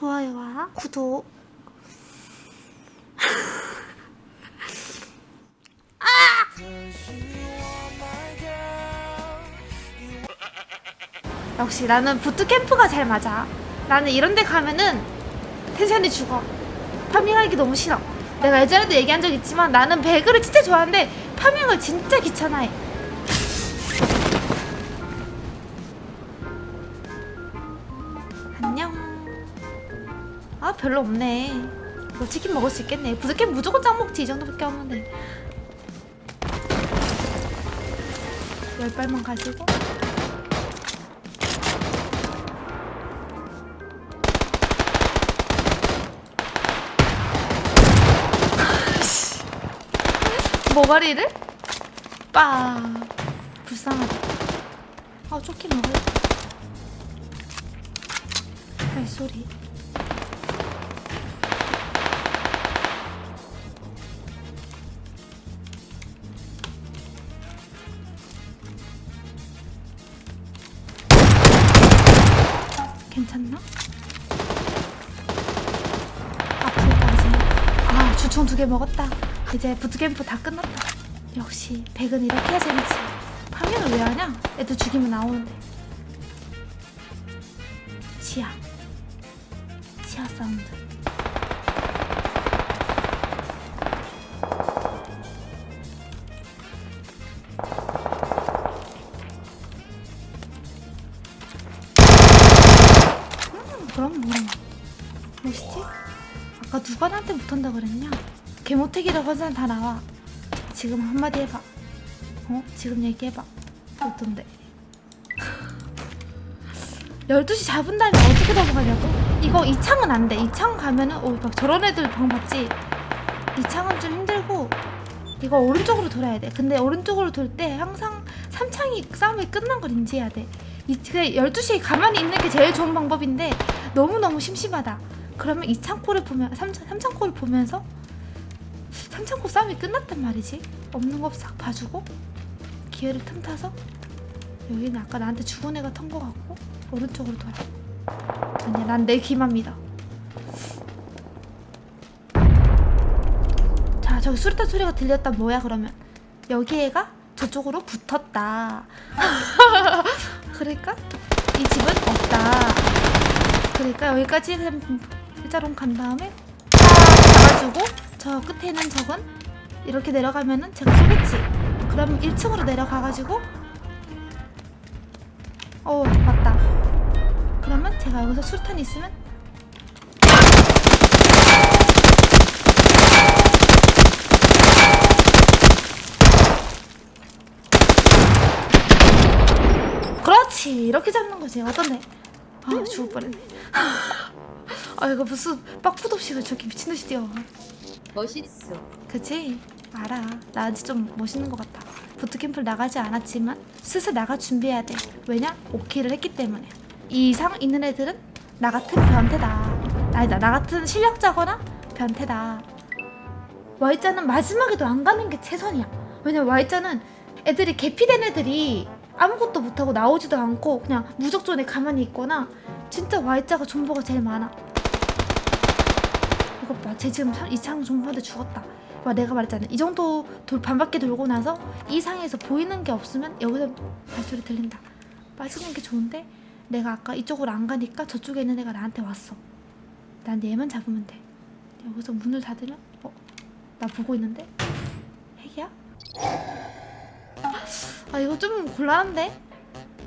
좋아요와 구독. 아! 역시 나는 부트캠프가 잘 맞아. 나는 이런 데 가면은 텐션이 죽어. 파밍하기 너무 싫어. 내가 예전에도 얘기한 적 있지만 나는 배그를 진짜 좋아하는데 파밍을 진짜 귀찮아해 아 별로 없네. 뭐 치킨 먹을 수 있겠네. 부스캠 무조건 짱 먹지 이 정도밖에 없는데. 열 발만 가지고. 모가리를? 빠. 불쌍하다. 아 쪼끼 먹을 발 소리 아 주총 두 개 먹었다. 이제 부트캠프 다 끝났다. 역시 백은 이렇게 재밌지. 파밍을 왜 하냐? 애들 죽이면 나오는데. 지하. 지하 사운드. 음 그럼 뭐 멋있지? 아까 누가 나한테 못한다 그랬냐? 개모택이라고 한 사람 다 나와 지금 한마디 해봐 어? 지금 얘기해봐 어떤데? 12시 잡은 다음에 어떻게 넘어가냐고? 이거 이 창은 안 돼. 이창 가면은 어, 막 저런 애들 방 봤지? 이 창은 좀 힘들고 이거 오른쪽으로 돌아야 돼. 근데 오른쪽으로 돌 때 항상 3창이 싸움이 끝난 걸 인지해야 돼. 이, 그 12시에 가만히 있는 게 제일 좋은 방법인데 너무너무 심심하다. 그러면 이 창고를 보면 3, 3창고를 보면서 3창고 싸움이 끝났단 말이지. 없는 거 싹 봐주고 기회를 틈타서 여기는 아까 나한테 죽은 애가 턴 거 같고 오른쪽으로 돌아. 아니야 난 내 귀만 믿어 자 저기 수류탄 소리가 들렸다. 뭐야 그러면? 여기 애가 저쪽으로 붙었다. 그러니까 이 집은 없다. 그러니까 여기까지 일자로 간 다음에 딱 잡아주고 저 끝에는 적은 이렇게 내려가면은 제가 쏘겠지. 그럼 1층으로 내려가가지고 어 맞다. 그러면 제가 여기서 수류탄이 있으면 그렇지. 이렇게 잡는 거지. 어떤데 아 죽을 뻔했네 아 이거 무슨 빡푸도 없이 왜 저렇게 미친듯이 뛰어 멋있어. 그치? 알아. 나 아직 좀 멋있는 것 같아. 부트캠프를 나가지 않았지만 슬슬 나가 준비해야 돼. 왜냐? 오키를 했기 때문에. 이 이상 있는 애들은 나 같은 변태다. 아니다. 나 같은 실력자거나 변태다. Y자는 마지막에도 안 가는 게 최선이야. 왜냐면 Y자는 애들이 개피된 애들이 아무것도 못하고 나오지도 않고 그냥 무적존에 가만히 있거나 진짜 Y자가 존버가 제일 많아. 이것 봐. 쟤 지금 이창 존버한테 죽었다. 와 내가 말했잖아. 이 정도 돌 반바퀴 돌고 나서 이 상에서 보이는 게 없으면 여기서 발소리 들린다. 빠지는 게 좋은데 내가 아까 이쪽으로 안 가니까 저쪽에 있는 애가 나한테 왔어. 난 얘만 잡으면 돼. 여기서 문을 닫으면 어? 나 보고 있는데? 핵이야? 아 이거 좀 곤란한데?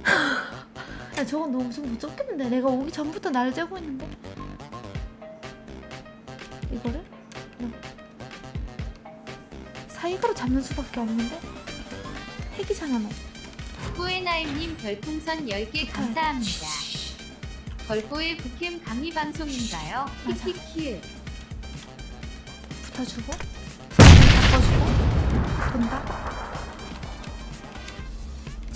야 저건 너무 좀 무섭겠는데 내가 오기 전부터 날 재고 있는데 이거를? 그냥 사이가로 잡는 수밖에 없는데? 핵이잖아 너 꾸에나임님 별풍선 10개 감사합니다. 걸보의 북캠 강의 방송인가요? 키키키. 붙어주고 바꿔주고 본다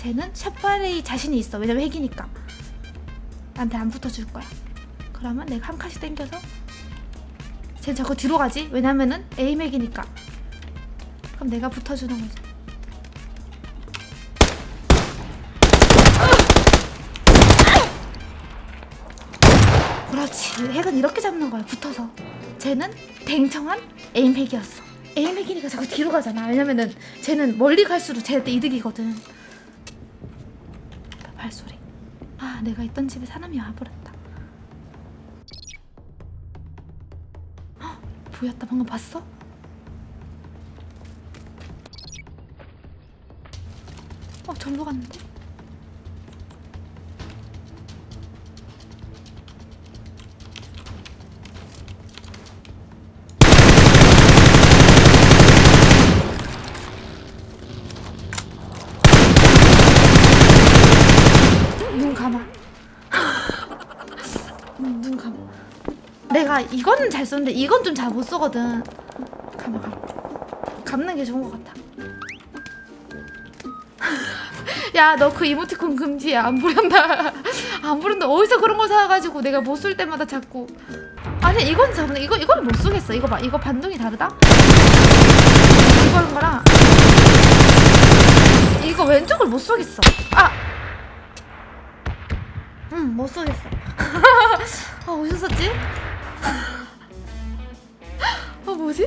쟤는 샷발에 자신이 있어. 왜냐면 핵이니까. 나한테 안 붙어줄 거야. 그러면 내가 한 칸씩 당겨서 쟤 자꾸 뒤로 가지. 왜냐면은 에임핵이니까. 그럼 내가 붙어주는 거지. 그렇지. 핵은 이렇게 잡는 거야 붙어서. 쟤는 댕청한 에임핵이었어. 에임핵이니까 자꾸 뒤로 가잖아. 왜냐면은 쟤는 멀리 갈수록 쟤한테 이득이거든 발소리 아 내가 있던 집에 사람이 와버렸다 헉, 보였다 방금 봤어? 어 절로 갔는데? 내가 이거는 잘 썼는데 이건 좀 잘 못 쓰거든. 감아 감아. 감는 게 좋은 것 같아. 야, 너 그 이모티콘 금지야. 안 부른다. 안 부른다. 어디서 그런 걸 사가지고 내가 못 쓸 때마다 자꾸. 아니, 이건 잡는 이거 이거는 못 쓰겠어. 이거 봐, 이거 반동이 다르다. 이거는 거랑 이거 왼쪽을 못 쏘겠어. 아. 응, 못 쏘겠어. 아, 어디서 썼지? 아, 뭐지?